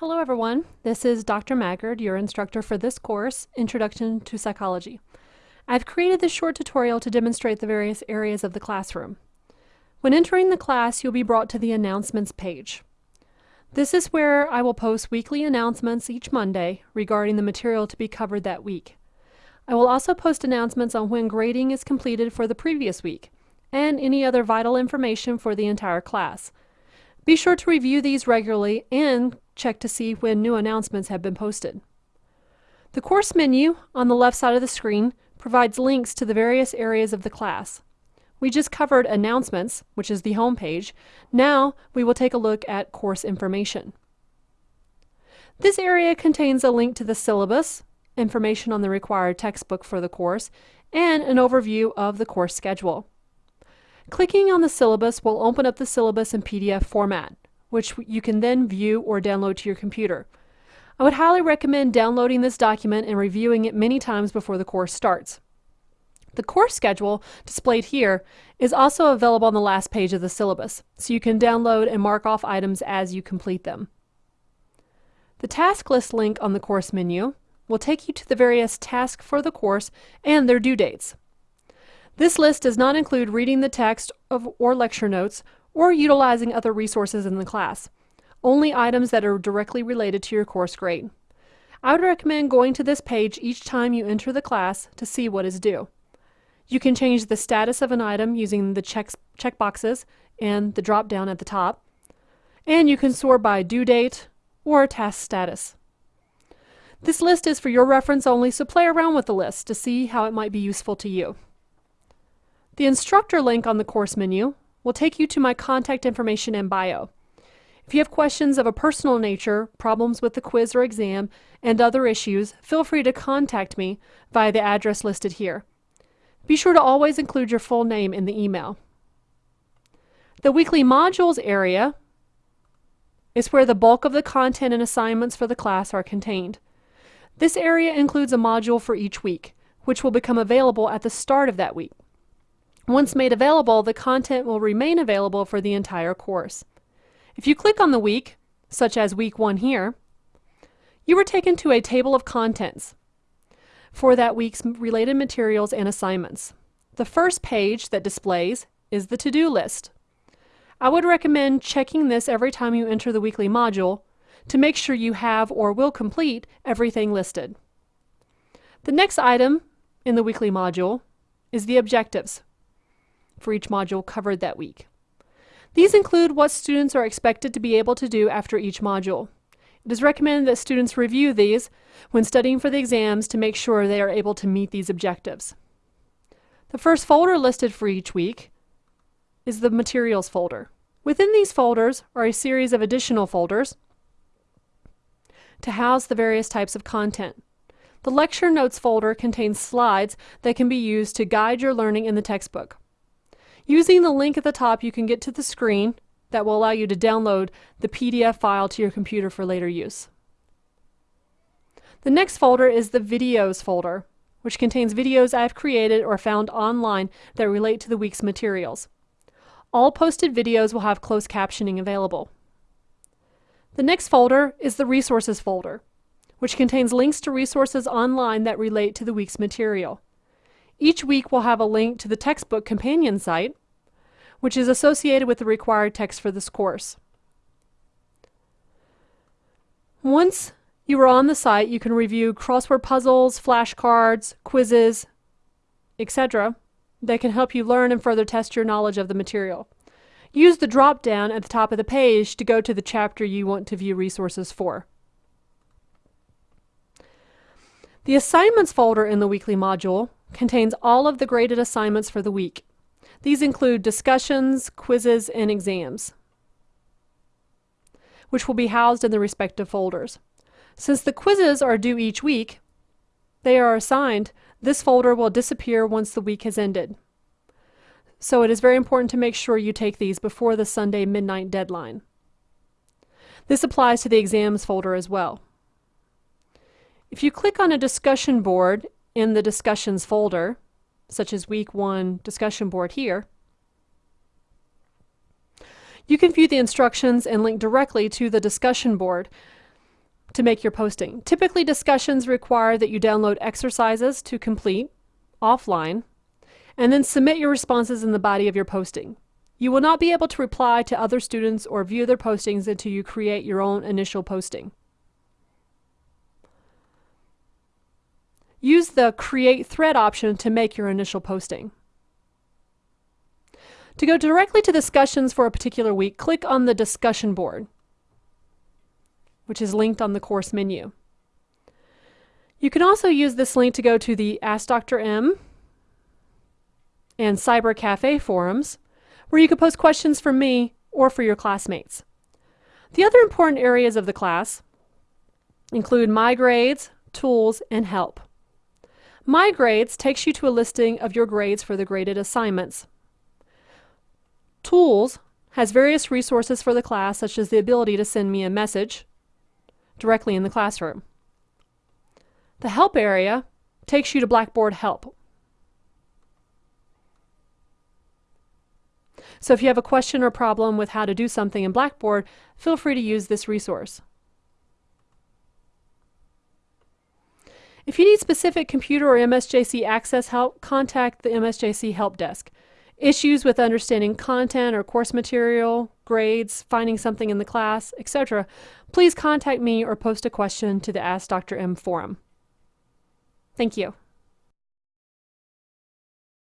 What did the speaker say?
Hello everyone, this is Dr. Maggard, your instructor for this course, Introduction to Psychology. I've created this short tutorial to demonstrate the various areas of the classroom. When entering the class, you'll be brought to the Announcements page. This is where I will post weekly announcements each Monday regarding the material to be covered that week. I will also post announcements on when grading is completed for the previous week, and any other vital information for the entire class. Be sure to review these regularly and check to see when new announcements have been posted. The course menu on the left side of the screen provides links to the various areas of the class. We just covered announcements, which is the home page. Now we will take a look at course information. This area contains a link to the syllabus, information on the required textbook for the course, and an overview of the course schedule. Clicking on the syllabus will open up the syllabus in PDF format which you can then view or download to your computer. I would highly recommend downloading this document and reviewing it many times before the course starts. The course schedule, displayed here, is also available on the last page of the syllabus, so you can download and mark off items as you complete them. The task list link on the course menu will take you to the various tasks for the course and their due dates. This list does not include reading the text of, or lecture notes or utilizing other resources in the class, only items that are directly related to your course grade. I would recommend going to this page each time you enter the class to see what is due. You can change the status of an item using the checks, checkboxes and the drop down at the top, and you can sort by due date or task status. This list is for your reference only, so play around with the list to see how it might be useful to you. The instructor link on the course menu will take you to my contact information and bio. If you have questions of a personal nature, problems with the quiz or exam, and other issues, feel free to contact me via the address listed here. Be sure to always include your full name in the email. The weekly modules area is where the bulk of the content and assignments for the class are contained. This area includes a module for each week, which will become available at the start of that week. Once made available, the content will remain available for the entire course. If you click on the week, such as week 1 here, you are taken to a table of contents for that week's related materials and assignments. The first page that displays is the to-do list. I would recommend checking this every time you enter the weekly module to make sure you have or will complete everything listed. The next item in the weekly module is the objectives for each module covered that week. These include what students are expected to be able to do after each module. It is recommended that students review these when studying for the exams to make sure they are able to meet these objectives. The first folder listed for each week is the Materials folder. Within these folders are a series of additional folders to house the various types of content. The Lecture Notes folder contains slides that can be used to guide your learning in the textbook. Using the link at the top, you can get to the screen that will allow you to download the PDF file to your computer for later use. The next folder is the Videos folder, which contains videos I've created or found online that relate to the week's materials. All posted videos will have closed captioning available. The next folder is the Resources folder, which contains links to resources online that relate to the week's material. Each week we'll have a link to the textbook companion site, which is associated with the required text for this course. Once you are on the site, you can review crossword puzzles, flashcards, quizzes, etc. that can help you learn and further test your knowledge of the material. Use the drop-down at the top of the page to go to the chapter you want to view resources for. The Assignments folder in the weekly module contains all of the graded assignments for the week. These include discussions, quizzes, and exams, which will be housed in the respective folders. Since the quizzes are due each week, they are assigned, this folder will disappear once the week has ended. So it is very important to make sure you take these before the Sunday midnight deadline. This applies to the exams folder as well. If you click on a discussion board in the discussions folder, such as week one discussion board here, you can view the instructions and link directly to the discussion board to make your posting. Typically, discussions require that you download exercises to complete offline and then submit your responses in the body of your posting. You will not be able to reply to other students or view their postings until you create your own initial posting. Use the Create Thread option to make your initial posting. To go directly to discussions for a particular week, click on the discussion board which is linked on the course menu. You can also use this link to go to the Ask Dr. M and Cyber Cafe forums, where you can post questions for me or for your classmates. The other important areas of the class include My Grades, Tools, and Help. My Grades takes you to a listing of your grades for the graded assignments. Tools has various resources for the class, such as the ability to send me a message, directly in the classroom. The Help area takes you to Blackboard Help. So if you have a question or problem with how to do something in Blackboard, feel free to use this resource. If you need specific computer or MSJC access help, contact the MSJC Help Desk. Issues with understanding content or course material, grades, finding something in the class, etc., please contact me or post a question to the Ask Dr. M forum. Thank you.